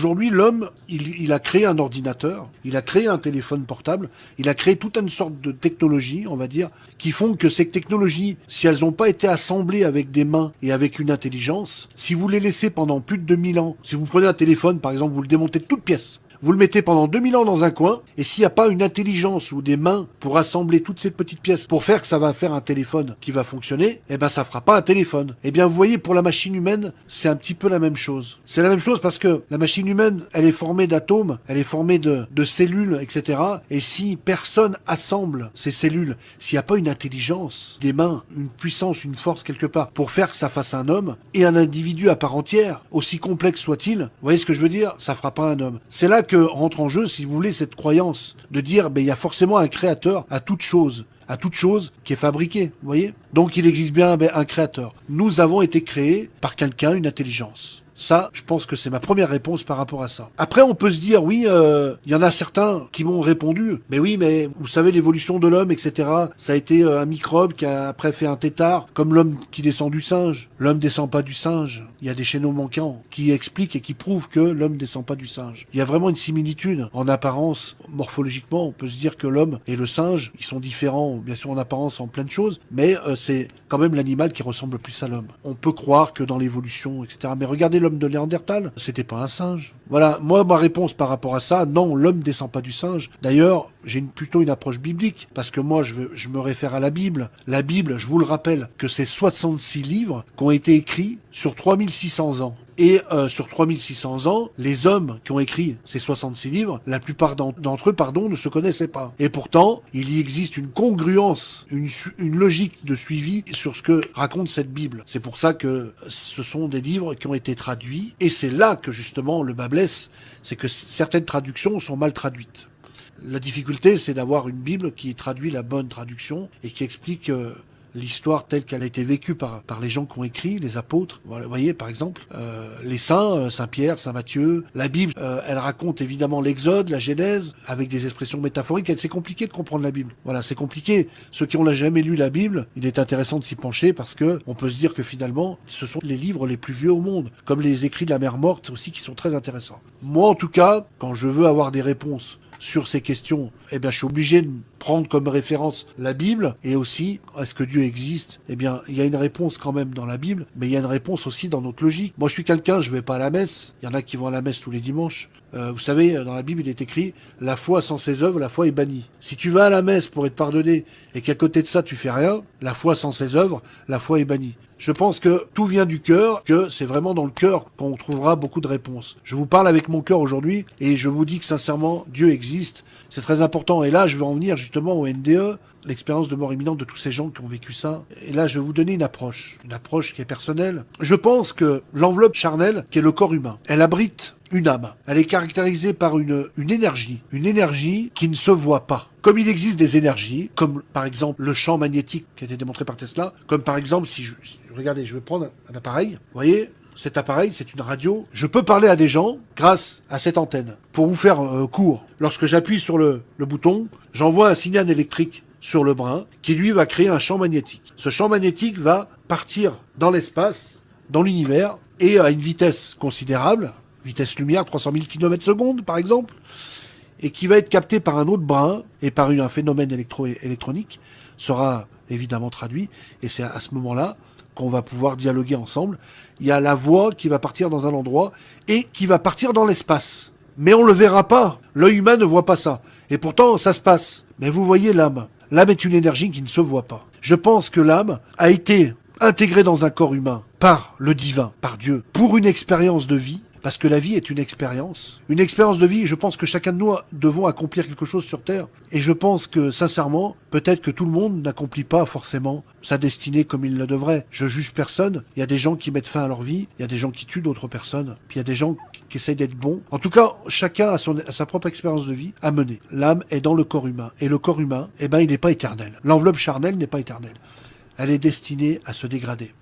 Aujourd'hui, l'homme, il, a créé un ordinateur, il a créé un téléphone portable, il a créé toute une sorte de technologie, on va dire, qui font que ces technologies, si elles n'ont pas été assemblées avec des mains et avec une intelligence, si vous les laissez pendant plus de 2000 ans, si vous prenez un téléphone, par exemple, vous le démontez de toutes pièces, vous le mettez pendant 2000 ans dans un coin, et s'il n'y a pas une intelligence ou des mains pour assembler toutes ces petites pièces pour faire que ça va faire un téléphone qui va fonctionner, eh ben ça fera pas un téléphone. Eh bien vous voyez, pour la machine humaine, c'est un petit peu la même chose. C'est la même chose parce que la machine humaine, elle est formée d'atomes, elle est formée de, cellules, etc. Et si personne assemble ces cellules, s'il n'y a pas une intelligence, des mains, une puissance, une force quelque part, pour faire que ça fasse un homme, et un individu à part entière, aussi complexe soit-il, vous voyez ce que je veux dire? Ça fera pas un homme. C'est là rentre en jeu, si vous voulez, cette croyance de dire, ben, il y a forcément un créateur à toute chose à toute chose qui est fabriquée, vous voyez? Donc il existe bien ben, un créateur. Nous avons été créés par quelqu'un, une intelligence. Ça, je pense que c'est ma première réponse par rapport à ça. Après, on peut se dire, oui, euh, il y en a certains qui m'ont répondu, mais oui, mais vous savez, l'évolution de l'homme, etc., ça a été euh, un microbe qui a après fait un tétard, comme l'homme qui descend du singe. L'homme descend pas du singe. Il y a des chaînons manquants qui expliquent et qui prouvent que l'homme descend pas du singe. Il y a vraiment une similitude en apparence, morphologiquement. On peut se dire que l'homme et le singe, ils sont différents, bien sûr en apparence, en plein de choses, mais euh, c'est quand même l'animal qui ressemble plus à l'homme. On peut croire que dans l'évolution, etc. Mais regardez l'homme de Néandertal, c'était pas un singe. Voilà, moi ma réponse par rapport à ça, non, l'homme descend pas du singe. D'ailleurs, j'ai plutôt une approche biblique, parce que moi je, je me réfère à la Bible. La Bible, je vous le rappelle, que c'est 66 livres qui ont été écrits sur 3600 ans. Et euh, sur 3600 ans, les hommes qui ont écrit ces 66 livres, la plupart d'entre eux, pardon, ne se connaissaient pas. Et pourtant, il y existe une congruence, une, logique de suivi sur ce que raconte cette Bible. C'est pour ça que ce sont des livres qui ont été traduits. Et c'est là que justement le bas blesse, c'est que certaines traductions sont mal traduites. La difficulté, c'est d'avoir une Bible qui traduit la bonne traduction et qui explique euh, l'histoire telle qu'elle a été vécue par, par les gens qui ont écrit, les apôtres. Vous voyez, par exemple, euh, les saints, euh, Saint Pierre, Saint Matthieu. La Bible, euh, elle raconte évidemment l'Exode, la Genèse, avec des expressions métaphoriques. C'est compliqué de comprendre la Bible. Voilà, c'est compliqué. Ceux qui ont jamais lu la Bible, il est intéressant de s'y pencher parce que on peut se dire que finalement, ce sont les livres les plus vieux au monde, comme les écrits de la mer morte aussi, qui sont très intéressants. Moi, en tout cas, quand je veux avoir des réponses sur ces questions, eh bien, je suis obligé de prendre comme référence la Bible et aussi, est-ce que Dieu existe? Eh bien, il y a une réponse quand même dans la Bible, mais il y a une réponse aussi dans notre logique. Moi, je suis quelqu'un, je vais pas à la messe. Il y en a qui vont à la messe tous les dimanches. Euh, vous savez, dans la Bible, il est écrit la foi sans ses œuvres, la foi est bannie. Si tu vas à la messe pour être pardonné et qu'à côté de ça tu fais rien, la foi sans ses œuvres, la foi est bannie. Je pense que tout vient du cœur, que c'est vraiment dans le cœur qu'on trouvera beaucoup de réponses. Je vous parle avec mon cœur aujourd'hui et je vous dis que sincèrement, Dieu existe. C'est très important. Et là, je vais en venir au NDE, l'expérience de mort imminente de tous ces gens qui ont vécu ça. Et là, je vais vous donner une approche, une approche qui est personnelle. Je pense que l'enveloppe charnelle, qui est le corps humain, elle abrite une âme. Elle est caractérisée par une, une énergie, une énergie qui ne se voit pas. Comme il existe des énergies, comme par exemple le champ magnétique qui a été démontré par Tesla, comme par exemple si je... Regardez, je vais prendre un appareil, vous voyez, cet appareil, c'est une radio. Je peux parler à des gens grâce à cette antenne. Pour vous faire euh, court, lorsque j'appuie sur le, bouton, j'envoie un signal électrique sur le brin qui lui va créer un champ magnétique. Ce champ magnétique va partir dans l'espace, dans l'univers, et à une vitesse considérable, vitesse lumière, 300 000 km secondes par exemple, et qui va être capté par un autre brin et par un phénomène électro-électronique, sera évidemment traduit, et c'est à ce moment-là qu'on va pouvoir dialoguer ensemble. Il y a la voix qui va partir dans un endroit et qui va partir dans l'espace. Mais on le verra pas. L'œil humain ne voit pas ça. Et pourtant, ça se passe. Mais vous voyez l'âme. L'âme est une énergie qui ne se voit pas. Je pense que l'âme a été intégrée dans un corps humain par le divin, par Dieu, pour une expérience de vie parce que la vie est une expérience. Une expérience de vie, je pense que chacun de nous devons accomplir quelque chose sur Terre. Et je pense que, sincèrement, peut-être que tout le monde n'accomplit pas forcément sa destinée comme il le devrait. Je juge personne. Il y a des gens qui mettent fin à leur vie. Il y a des gens qui tuent d'autres personnes. Puis il y a des gens qui essayent d'être bons. En tout cas, chacun a, sa propre expérience de vie à mener. L'âme est dans le corps humain. Et le corps humain, eh ben, il n'est pas éternel. L'enveloppe charnelle n'est pas éternelle. Elle est destinée à se dégrader.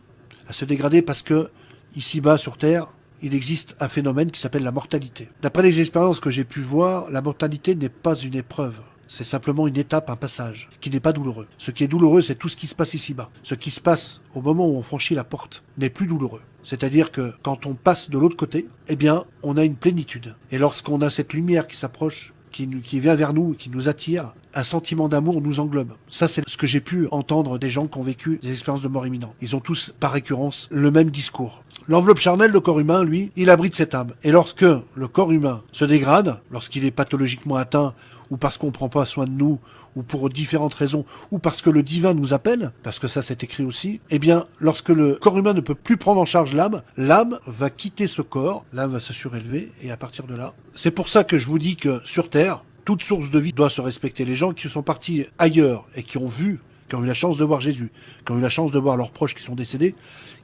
À se dégrader parce que, ici-bas sur Terre, il existe un phénomène qui s'appelle la mortalité. D'après les expériences que j'ai pu voir, la mortalité n'est pas une épreuve. c'est simplement une étape, un passage, qui n'est pas douloureux. Ce qui est douloureux, c'est tout ce qui se passe ici-bas. Ce qui se passe au moment où on franchit la porte n'est plus douloureux. C'est-à-dire que quand on passe de l'autre côté, eh bien, on a une plénitude. Et lorsqu'on a cette lumière qui s'approche, qui, vient vers nous, qui nous attire, un sentiment d'amour nous englobe. Ça, c'est ce que j'ai pu entendre des gens qui ont vécu des expériences de mort imminente. Ils ont tous, par récurrence, le même discours. L'enveloppe charnelle, le corps humain, lui, il abrite cette âme. Et lorsque le corps humain se dégrade, lorsqu'il est pathologiquement atteint, ou parce qu'on ne prend pas soin de nous, ou pour différentes raisons, ou parce que le divin nous appelle, parce que ça c'est écrit aussi, eh bien, lorsque le corps humain ne peut plus prendre en charge l'âme, l'âme va quitter ce corps, l'âme va se surélever, et à partir de là, c'est pour ça que je vous dis que sur Terre, toute source de vie doit se respecter. Les gens qui sont partis ailleurs et qui ont vu, qui ont eu la chance de voir Jésus, qui ont eu la chance de voir leurs proches qui sont décédés,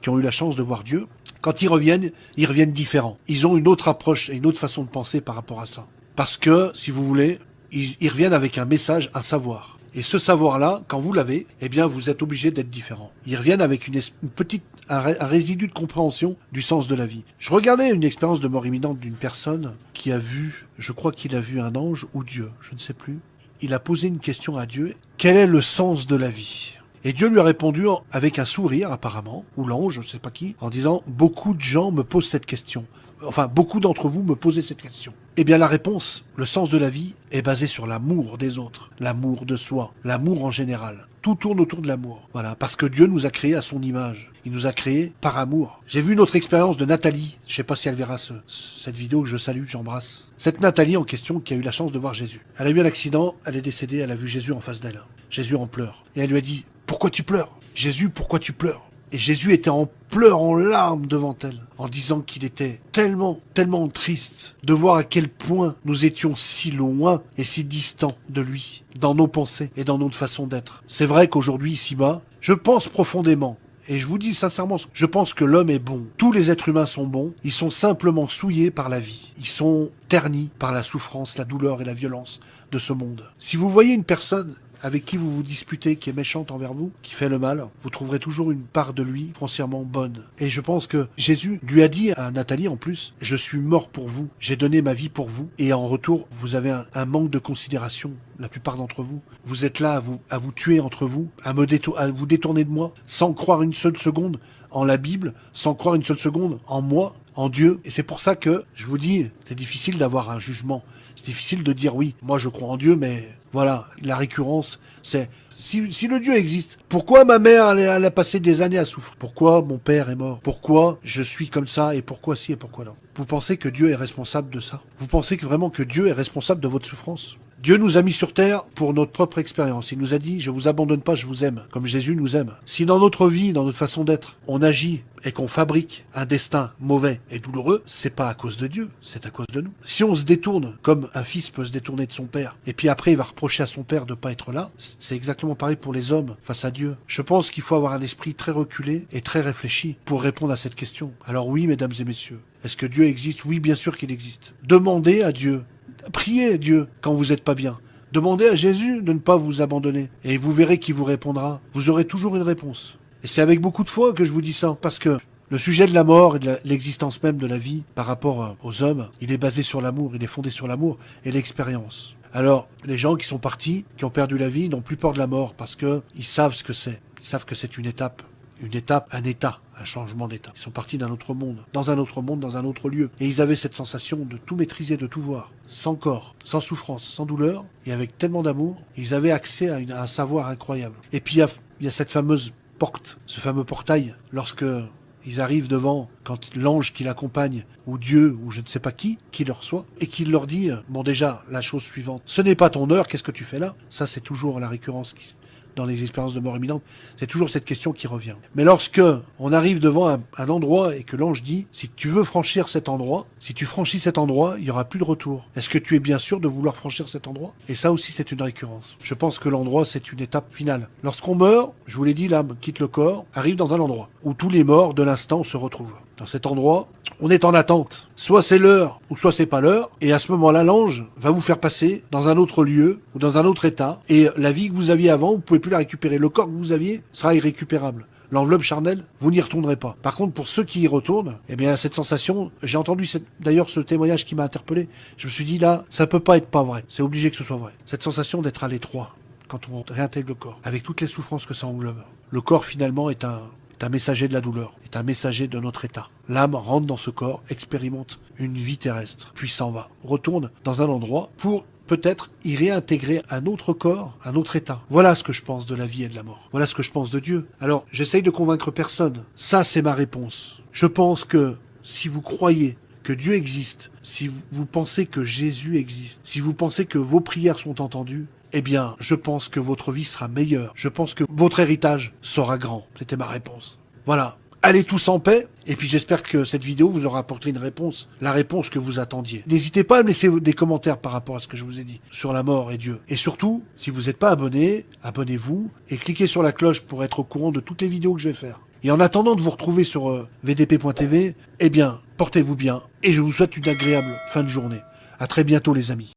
qui ont eu la chance de voir Dieu, quand ils reviennent, ils reviennent différents. Ils ont une autre approche et une autre façon de penser par rapport à ça. Parce que, si vous voulez, ils, reviennent avec un message, un savoir. Et ce savoir-là, quand vous l'avez, eh bien, vous êtes obligé d'être différent. Ils reviennent avec une, petite, un, résidu de compréhension du sens de la vie. Je regardais une expérience de mort imminente d'une personne qui a vu, je crois qu'il a vu un ange ou Dieu, je ne sais plus. Il a posé une question à Dieu. Quel est le sens de la vie? Et Dieu lui a répondu avec un sourire apparemment, ou l'ange, je ne sais pas qui, en disant « Beaucoup de gens me posent cette question. Enfin, beaucoup d'entre vous me posez cette question. » Eh bien la réponse, le sens de la vie, est basé sur l'amour des autres, l'amour de soi, l'amour en général. Tout tourne autour de l'amour. Voilà, parce que Dieu nous a créés à son image. Il nous a créés par amour. J'ai vu une autre expérience de Nathalie. Je sais pas si elle verra cette vidéo que je salue, j'embrasse. Cette Nathalie en question qui a eu la chance de voir Jésus. Elle a eu un accident, elle est décédée, elle a vu Jésus en face d'elle. Jésus en pleure. Et elle lui a dit, pourquoi tu pleures? Jésus, pourquoi tu pleures? Et Jésus était en pleurs, en larmes devant elle, en disant qu'il était tellement, tellement triste de voir à quel point nous étions si loin et si distants de lui, dans nos pensées et dans notre façon d'être. C'est vrai qu'aujourd'hui, ici-bas, je pense profondément et je vous dis sincèrement, je pense que l'homme est bon. Tous les êtres humains sont bons. Ils sont simplement souillés par la vie. Ils sont ternis par la souffrance, la douleur et la violence de ce monde. Si vous voyez une personne avec qui vous vous disputez, qui est méchante envers vous, qui fait le mal, vous trouverez toujours une part de lui foncièrement bonne. Et je pense que Jésus lui a dit à Nathalie en plus, je suis mort pour vous, j'ai donné ma vie pour vous, et en retour, vous avez un, manque de considération, la plupart d'entre vous. Vous êtes là à vous, à vous tuer entre vous, à, me à vous détourner de moi, sans croire une seule seconde en la Bible, sans croire une seule seconde en moi, en Dieu. Et c'est pour ça que, je vous dis, c'est difficile d'avoir un jugement. C'est difficile de dire oui, moi je crois en Dieu, mais voilà, la récurrence, c'est si, le Dieu existe, pourquoi ma mère elle, a passé des années à souffrir? Pourquoi mon père est mort? Pourquoi je suis comme ça et pourquoi si et pourquoi non? Vous pensez que Dieu est responsable de ça? Vous pensez que vraiment que Dieu est responsable de votre souffrance? Dieu nous a mis sur terre pour notre propre expérience. Il nous a dit, je vous abandonne pas, je vous aime, comme Jésus nous aime. Si dans notre vie, dans notre façon d'être, on agit et qu'on fabrique un destin mauvais et douloureux, c'est pas à cause de Dieu, c'est à cause de nous. Si on se détourne, comme un fils peut se détourner de son père, et puis après il va reprocher à son père de pas être là, c'est exactement pareil pour les hommes face à Dieu. Je pense qu'il faut avoir un esprit très reculé et très réfléchi pour répondre à cette question. Alors oui, mesdames et messieurs, est-ce que Dieu existe? Oui, bien sûr qu'il existe. Demandez à Dieu Priez Dieu quand vous n'êtes pas bien. Demandez à Jésus de ne pas vous abandonner. Et vous verrez qui vous répondra. Vous aurez toujours une réponse. Et c'est avec beaucoup de foi que je vous dis ça. Parce que le sujet de la mort et de l'existence même de la vie par rapport aux hommes, il est basé sur l'amour, il est fondé sur l'amour et l'expérience. Alors, les gens qui sont partis, qui ont perdu la vie, n'ont plus peur de la mort parce qu'ils savent ce que c'est. Ils savent que c'est une étape une étape, un état, un changement d'état. Ils sont partis d'un autre monde, dans un autre monde, dans un autre lieu. Et ils avaient cette sensation de tout maîtriser, de tout voir, sans corps, sans souffrance, sans douleur, et avec tellement d'amour, ils avaient accès à, un savoir incroyable. Et puis il y, a, cette fameuse porte, ce fameux portail, lorsque ils arrivent devant, quand l'ange qui l'accompagne, ou Dieu, ou je ne sais pas qui, qui leur reçoit, et qui leur dit, bon déjà, la chose suivante, ce n'est pas ton heure, qu'est-ce que tu fais là? Ça c'est toujours la récurrence qui, dans les expériences de mort imminente, c'est toujours cette question qui revient. Mais lorsque on arrive devant un, endroit et que l'ange dit, si tu veux franchir cet endroit, si tu franchis cet endroit, il y aura plus de retour. Est-ce que tu es bien sûr de vouloir franchir cet endroit? Et ça aussi, c'est une récurrence. Je pense que l'endroit, c'est une étape finale. Lorsqu'on meurt, je vous l'ai dit, l'âme quitte le corps, arrive dans un endroit où tous les morts de l'instant se retrouvent. Dans cet endroit, on est en attente. Soit c'est l'heure, ou soit c'est pas l'heure. Et à ce moment-là, l'ange va vous faire passer dans un autre lieu, ou dans un autre état. Et la vie que vous aviez avant, vous pouvez plus la récupérer. Le corps que vous aviez sera irrécupérable. l'enveloppe charnelle, vous n'y retournerez pas. Par contre, pour ceux qui y retournent, eh bien, cette sensation, j'ai entendu d'ailleurs ce témoignage qui m'a interpellé. Je me suis dit là, ça peut pas être pas vrai. C'est obligé que ce soit vrai. Cette sensation d'être à l'étroit quand on réintègre le corps, avec toutes les souffrances que ça englobe. Le corps finalement est un, est un messager de la douleur, est un messager de notre état. L'âme rentre dans ce corps, expérimente une vie terrestre, puis s'en va, retourne dans un endroit pour peut-être y réintégrer un autre corps, un autre état. Voilà ce que je pense de la vie et de la mort. Voilà ce que je pense de Dieu. Alors, j'essaye de convaincre personne. Ça, c'est ma réponse. Je pense que si vous croyez que Dieu existe, si vous pensez que Jésus existe, si vous pensez que vos prières sont entendues, eh bien, je pense que votre vie sera meilleure. Je pense que votre héritage sera grand. C'était ma réponse. Voilà allez tous en paix. Et puis j'espère que cette vidéo vous aura apporté une réponse, la réponse que vous attendiez. N'hésitez pas à me laisser des commentaires par rapport à ce que je vous ai dit sur la mort et Dieu. Et surtout, si vous n'êtes pas abonné, abonnez-vous et cliquez sur la cloche pour être au courant de toutes les vidéos que je vais faire. Et en attendant de vous retrouver sur euh, vdp.tv, eh bien, portez-vous bien et je vous souhaite une agréable fin de journée. À très bientôt les amis.